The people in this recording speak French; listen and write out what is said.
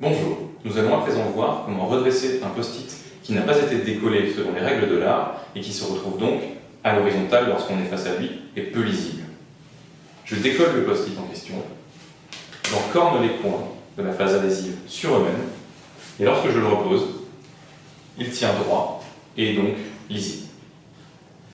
Bonjour, nous allons à présent voir comment redresser un post-it qui n'a pas été décollé selon les règles de l'art et qui se retrouve donc à l'horizontale lorsqu'on est face à lui et peu lisible. Je décolle le post-it en question, j'en corne les points de la phase adhésive sur eux-mêmes et lorsque je le repose, il tient droit et est donc lisible.